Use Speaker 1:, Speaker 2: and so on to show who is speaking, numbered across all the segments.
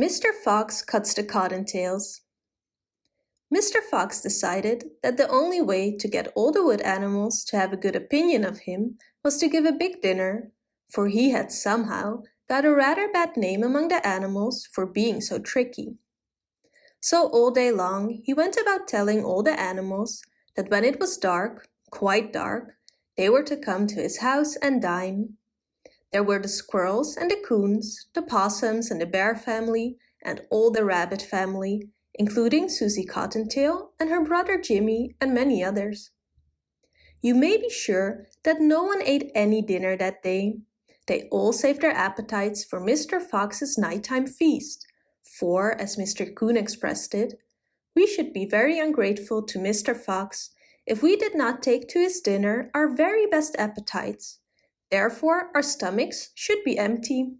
Speaker 1: Mr. Fox Cuts the Cottontails Mr. Fox decided that the only way to get all the wood animals to have a good opinion of him was to give a big dinner, for he had somehow got a rather bad name among the animals for being so tricky. So all day long he went about telling all the animals that when it was dark, quite dark, they were to come to his house and dine. There were the squirrels and the coons, the possums and the bear family, and all the rabbit family, including Susie Cottontail and her brother Jimmy and many others. You may be sure that no one ate any dinner that day. They all saved their appetites for Mr. Fox's nighttime feast, for, as Mr. Coon expressed it, we should be very ungrateful to Mr. Fox if we did not take to his dinner our very best appetites, Therefore, our stomachs should be empty.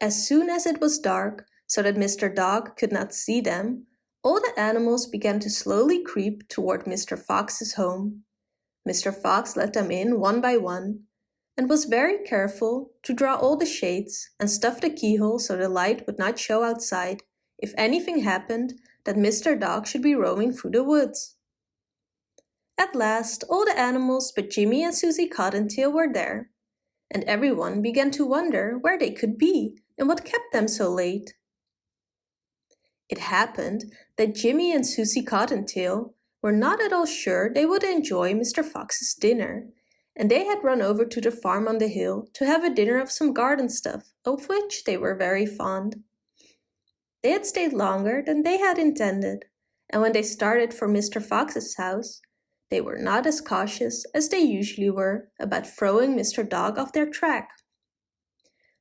Speaker 1: As soon as it was dark, so that Mr. Dog could not see them, all the animals began to slowly creep toward Mr. Fox's home. Mr. Fox let them in one by one, and was very careful to draw all the shades and stuff the keyhole so the light would not show outside if anything happened that Mr. Dog should be roaming through the woods. At last all the animals but Jimmy and Susie Cottontail were there, and everyone began to wonder where they could be and what kept them so late. It happened that Jimmy and Susie Cottontail were not at all sure they would enjoy Mr. Fox's dinner, and they had run over to the farm on the hill to have a dinner of some garden stuff, of which they were very fond. They had stayed longer than they had intended, and when they started for Mr. Fox's house, they were not as cautious as they usually were about throwing Mr. Dog off their track.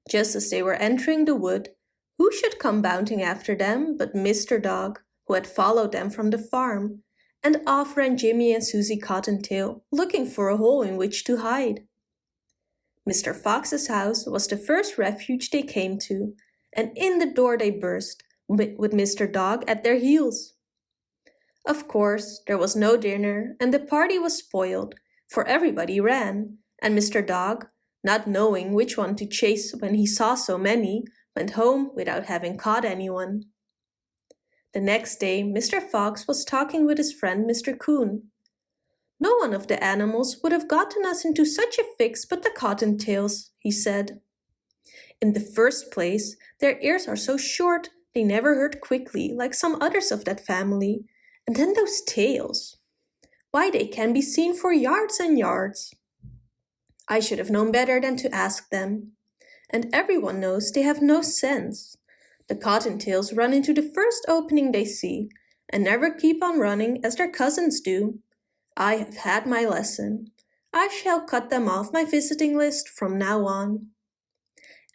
Speaker 1: Just as they were entering the wood, who should come bounding after them but Mr. Dog, who had followed them from the farm, and off ran Jimmy and Susie Cottontail, looking for a hole in which to hide. Mr. Fox's house was the first refuge they came to, and in the door they burst, with Mr. Dog at their heels. Of course, there was no dinner and the party was spoiled, for everybody ran, and Mr. Dog, not knowing which one to chase when he saw so many, went home without having caught anyone. The next day Mr. Fox was talking with his friend Mr. Coon. No one of the animals would have gotten us into such a fix but the cottontails, he said. In the first place, their ears are so short they never hurt quickly like some others of that family, and then those tails. Why, they can be seen for yards and yards. I should have known better than to ask them. And everyone knows they have no sense. The cottontails run into the first opening they see and never keep on running as their cousins do. I have had my lesson. I shall cut them off my visiting list from now on.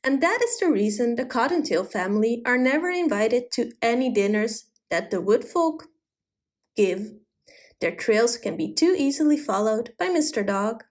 Speaker 1: And that is the reason the cottontail family are never invited to any dinners that the woodfolk give. Their trails can be too easily followed by Mr. Dog.